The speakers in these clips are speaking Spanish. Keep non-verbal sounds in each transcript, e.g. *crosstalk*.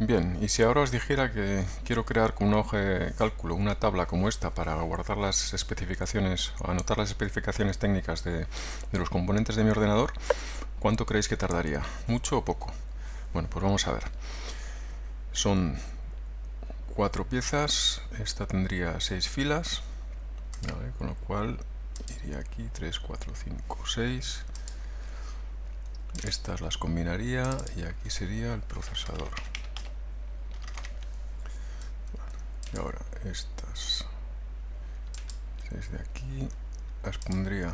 Bien, y si ahora os dijera que quiero crear con una hoja de cálculo una tabla como esta para guardar las especificaciones o anotar las especificaciones técnicas de, los componentes de mi ordenador, ¿cuánto creéis que tardaría? ¿Mucho o poco? Bueno, pues vamos a ver. Son cuatro piezas, esta tendría seis filas, con lo cual iría aquí 3, 4, 5, 6. Estas las combinaría y aquí sería el procesador. Y ahora estas desde aquí las pondría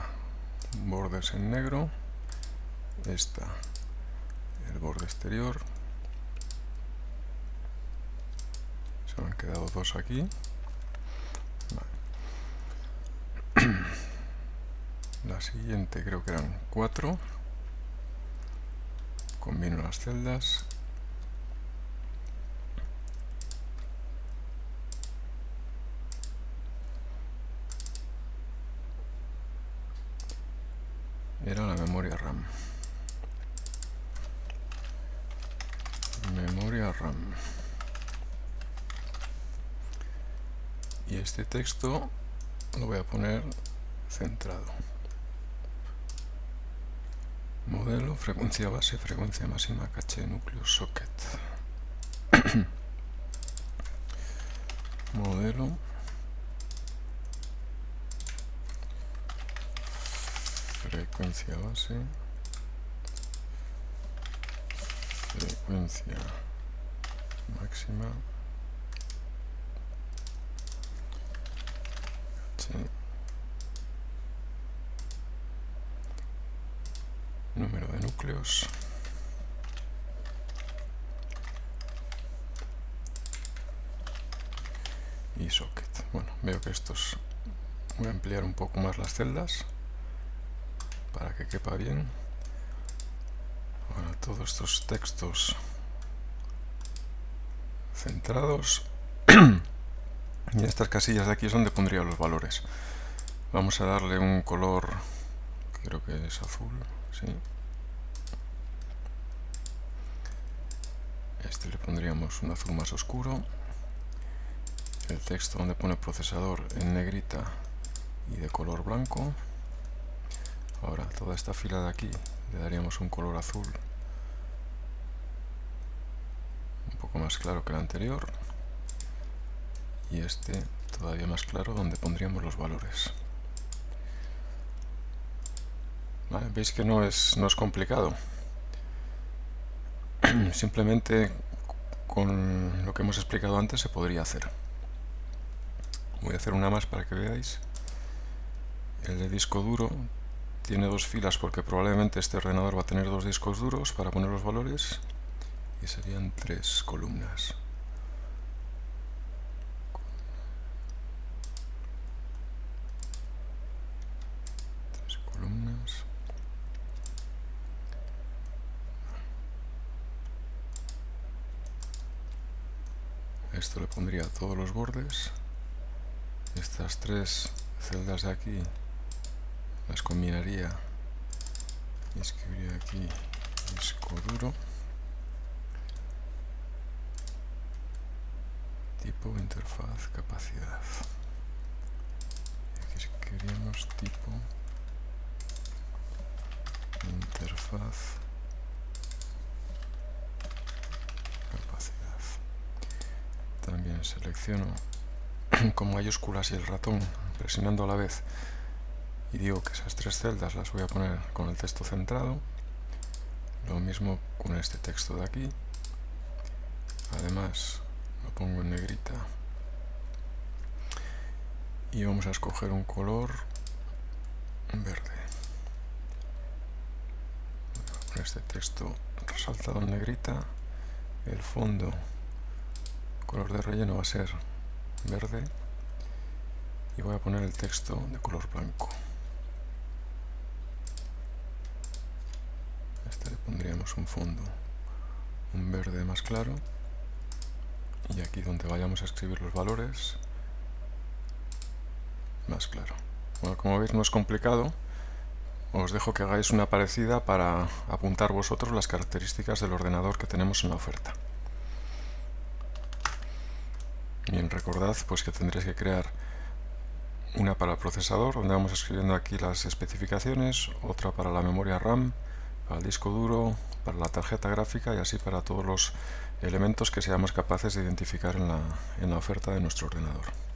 bordes en negro. Esta el borde exterior. Se me han quedado dos aquí. *clears throat* La siguiente creo que eran cuatro. Combino las celdas era la memoria RAM. Memoria RAM. Y este texto lo voy a poner centrado. Modelo, frecuencia base, frecuencia máxima, caché, núcleo, socket. *clears throat* Modelo. Frecuencia base frecuencia máxima. Número de núcleos. Y socket. Bueno veo que estos voy a ampliar un poco más las celdas quepa bien. Ahora todos estos textos centrados. *clears throat* y estas casillas de aquí es donde pondría los valores. Vamos a darle un color, creo que es azul, sí. Este le pondríamos un azul más oscuro. El texto donde pone procesador en negrita y de color blanco. Ahora, toda esta fila de aquí le daríamos un color azul un poco más claro que el anterior y este todavía más claro donde pondríamos los valores. Veis que no es, no es complicado. *clears throat* Simplemente con lo que hemos explicado antes se podría hacer. Voy a hacer una más para que veáis. El de disco duro tiene dos filas porque probablemente este ordenador va a tener dos discos duros para poner los valores y serían tres columnas. Tres columnas. Esto le pondría todos los bordes. Estas tres celdas de aquí las combinaría. Y escribiría aquí disco duro. Tipo interfaz capacidad. Y aquí escribiríamos tipo interfaz capacidad. También selecciono *clears throat* con mayúsculas y el ratón presionando a la vez y digo que esas tres celdas las voy a poner con el texto centrado. Lo mismo con este texto de aquí. Además lo pongo en negrita. Y vamos a escoger un color verde. Con este texto resaltado en negrita el fondo color de relleno va a ser verde. Y voy a poner el texto de color blanco este le pondríamos un fondo un verde más claro. Y aquí donde vayamos a escribir los valores más claro. Bueno como veis no es complicado. Os dejo que hagáis una parecida para apuntar vosotros las características del ordenador que tenemos en la oferta. Bien, recordad pues que tendréis que crear una para el procesador, donde vamos escribiendo aquí las especificaciones, otra para la memoria RAM, el disco duro, para la tarjeta gráfica y así para todos los elementos que seamos capaces de identificar en la, en la oferta de nuestro ordenador.